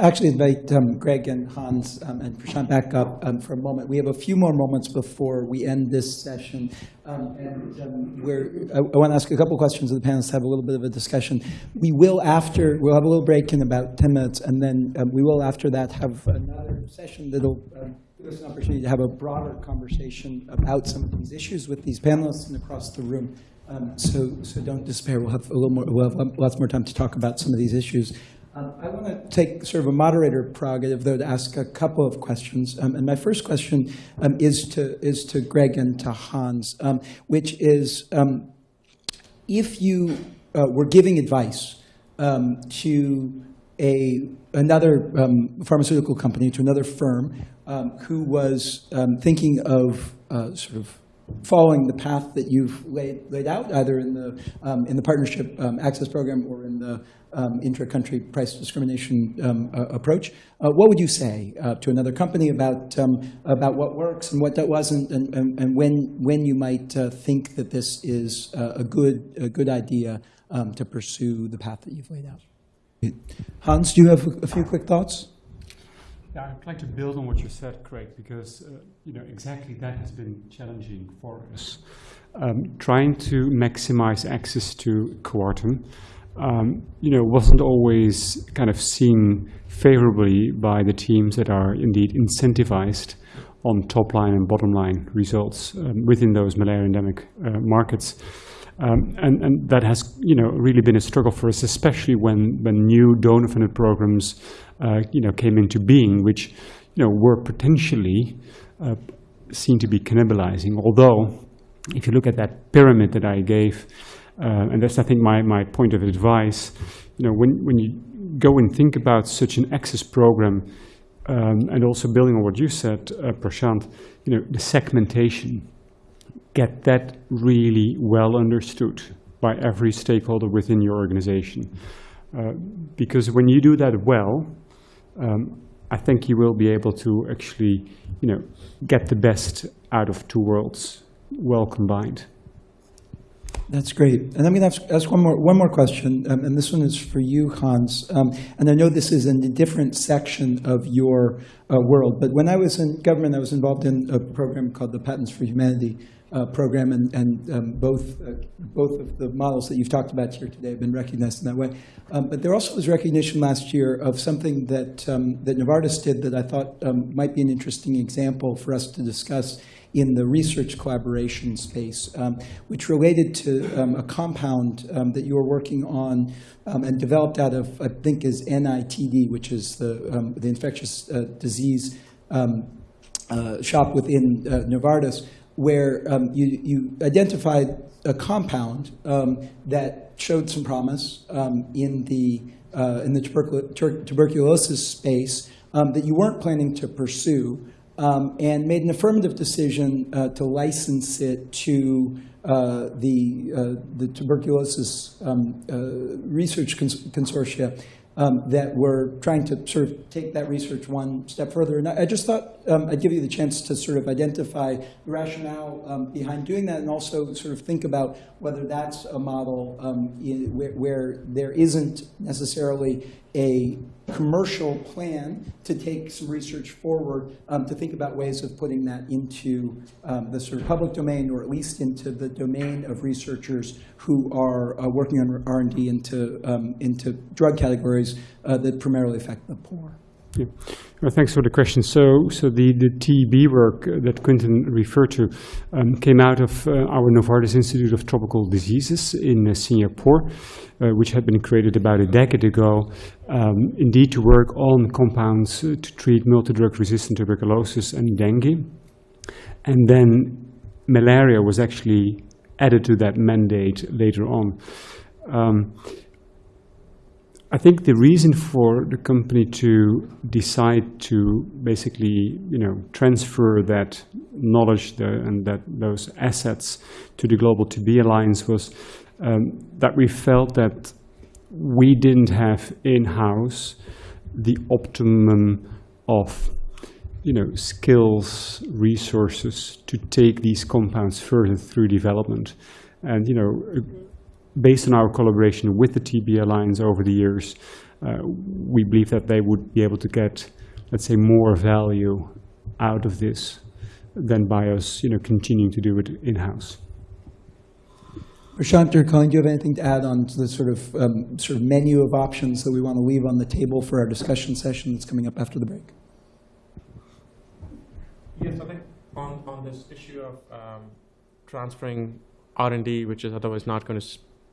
actually invite um, Greg and Hans um, and Prashant back up um, for a moment. We have a few more moments before we end this session. Um, and um, we're, I, I want to ask a couple questions of the panelists, to have a little bit of a discussion. We will after, we'll have a little break in about 10 minutes, and then um, we will after that have another session that'll give us an opportunity to have a broader conversation about some of these issues with these panelists and across the room. Um, so, so don't despair. We'll have a little more. We'll have lots more time to talk about some of these issues. Um, I want to take sort of a moderator prerogative, though, to ask a couple of questions. Um, and my first question um, is to is to Greg and to Hans, um, which is um, if you uh, were giving advice um, to a another pharmaceutical company, to another firm who was thinking of uh, sort of following the path that you've laid, laid out, either in the, um, in the partnership um, access program or in the um, intra-country price discrimination um, uh, approach. Uh, what would you say uh, to another company about, um, about what works and what that wasn't, and, and, and when, when you might uh, think that this is uh, a, good, a good idea um, to pursue the path that you've laid out? Hans, do you have a few quick thoughts? Yeah, I'd like to build on what you said, Craig, because uh, you know exactly that has been challenging for us. Um, trying to maximize access to Coartem, um, you know, wasn't always kind of seen favorably by the teams that are indeed incentivized on top line and bottom line results um, within those malaria endemic uh, markets. Um, and, and, that has, you know, really been a struggle for us, especially when, when new donor-funded programs uh, you know, came into being, which you know, were potentially uh, seen to be cannibalizing. Although, if you look at that pyramid that I gave, uh, and that's, I think, my, my point of advice, you know, when, when you go and think about such an access program, um, and also building on what you said, uh, Prashant, you know, the segmentation, get that really well understood by every stakeholder within your organization. Uh, because when you do that well, um, I think you will be able to actually, you know, get the best out of two worlds well combined. That's great. And I'm going to ask, ask one more one more question, um, and this one is for you, Hans. Um, and I know this is in a different section of your uh, world, but when I was in government, I was involved in a program called the Patents for Humanity, uh, program, and, and um, both, uh, both of the models that you've talked about here today have been recognized in that way. Um, but there also was recognition last year of something that, um, that Novartis did that I thought um, might be an interesting example for us to discuss in the research collaboration space, um, which related to um, a compound that you were working on and developed out of, I think, is NITD, which is the, the infectious uh, disease uh, shop within uh, Novartis, where um, you, you identified a compound um, that showed some promise um, in the, uh, in the tuberculosis space um, that you weren't planning to pursue um, and made an affirmative decision uh, to license it to uh, the, uh, the tuberculosis um, uh, research cons consortia um, that were trying to sort of take that research one step further. And I, I just thought um, I'd give you the chance to sort of identify the rationale um, behind doing that and also sort of think about whether that's a model um, in, where, where there isn't necessarily a commercial plan to take some research forward um, to think about ways of putting that into um, the sort of public domain or at least into the domain of researchers who are uh, working on R&D into, um, into drug categories uh, that primarily affect the poor. Well, thanks for the question. So, so the, the TB work that Quinton referred to um, came out of uh, our Novartis Institute of Tropical Diseases in uh, Singapore, uh, which had been created about a decade ago, um, indeed to work on compounds uh, to treat multi-drug resistant tuberculosis and dengue. And then malaria was actually added to that mandate later on. Um, I think the reason for the company to decide to basically, you know, transfer that knowledge the, and that those assets to the Global TB Alliance was um, that we felt that we didn't have in-house the optimum of, you know, skills, resources to take these compounds further through development. And, you know, based on our collaboration with the TB Alliance over the years, uh, we believe that they would be able to get, let's say, more value out of this than by us, you know, continuing to do it in-house. Prashant or Colleen, do you have anything to add on to the sort of, um, sort of menu of options that we want to leave on the table for our discussion session that's coming up after the break? Yes, I think on, on this issue of um, transferring R&D, which is otherwise not going to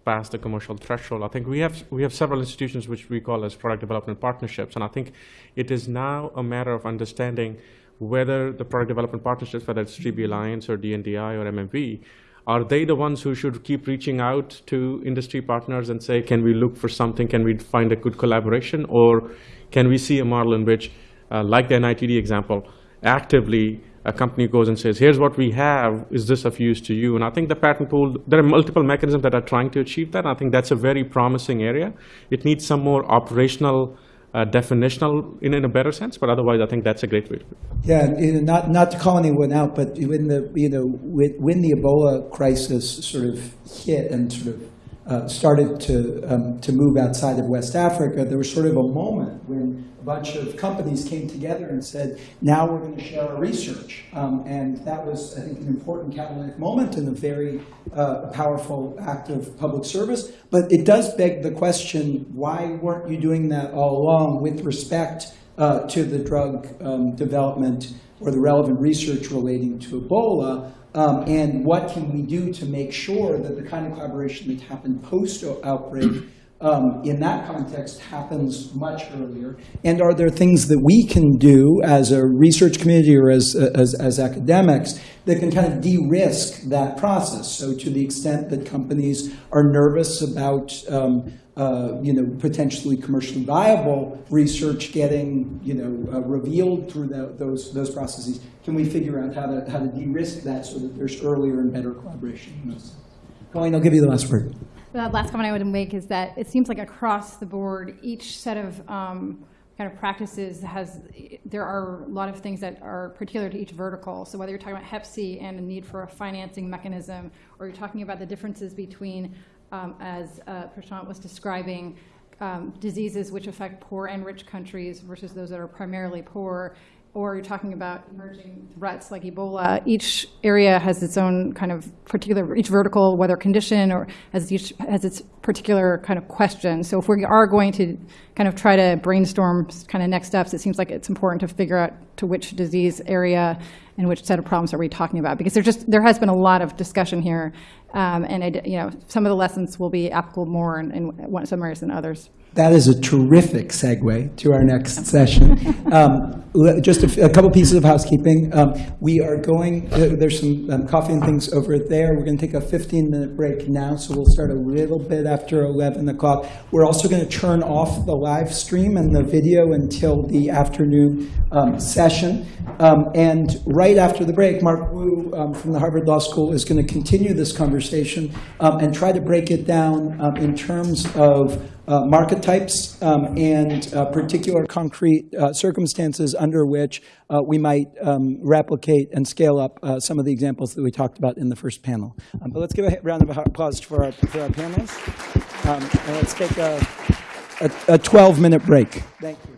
pass the commercial threshold, I think we have we have several institutions which we call as product development partnerships, and I think it is now a matter of understanding whether the product development partnerships, whether it's TB Alliance or DNDI or MMV, are they the ones who should keep reaching out to industry partners and say, can we look for something? Can we find a good collaboration? Or can we see a model in which, uh, like the NITD example, actively a company goes and says, here's what we have, is this of use to you? And I think the patent pool, there are multiple mechanisms that are trying to achieve that. I think that's a very promising area. It needs some more operational, uh, definitional in, in a better sense, but otherwise I think that's a great way to Yeah, you know, not, not to call anyone out, but when the, you know, when, when the Ebola crisis sort of hit and sort of uh, started to, um, to move outside of West Africa, there was sort of a moment when a bunch of companies came together and said, now we're going to share our research. Um, and that was, I think, an important catalytic moment and a very uh, powerful act of public service. But it does beg the question, why weren't you doing that all along with respect uh, to the drug um, development or the relevant research relating to Ebola? Um, and what can we do to make sure that the kind of collaboration that happened post-outbreak um, in that context happens much earlier? And are there things that we can do as a research community or as, as, as academics that can kind of de-risk that process? So to the extent that companies are nervous about um, uh, you know, potentially commercially viable research getting, you know, uh, revealed through the, those, those processes, can we figure out how to, how to de-risk that so that there's earlier and better collaboration? Colleen, I'll give you the last word. The last comment I would make is that it seems like across the board, each set of um, kind of practices has, there are a lot of things that are particular to each vertical. So whether you're talking about Hep C and the need for a financing mechanism, or you're talking about the differences between, um, as uh, Prashant was describing, um, diseases which affect poor and rich countries versus those that are primarily poor, or you're talking about emerging threats like Ebola, each area has its own kind of particular, each vertical, whether condition or has, each, has its particular kind of question. So if we are going to kind of try to brainstorm kind of next steps, it seems like it's important to figure out to which disease area and which set of problems are we talking about? Because there's just, there has been a lot of discussion here. Um, and, I, you know, some of the lessons will be applicable more in, in one, some areas than others. That is a terrific segue to our next session. Um, just a, couple pieces of housekeeping. Um, we are going, there's some um, coffee and things over there. We're going to take a 15 minute break now, so we'll start a little bit after 11 o'clock. We're also going to turn off the live stream and the video until the afternoon um, session. Um, and right after the break, Mark Wu um, from the Harvard Law School is going to continue this conversation um, and try to break it down in terms of uh, market types and uh, particular concrete uh, circumstances under which uh, we might um, replicate and scale up uh, some of the examples that we talked about in the first panel. Um, but let's give a round of applause for our, for our panelists. Um, and let's take a, a, a 12 minute break. Thank you.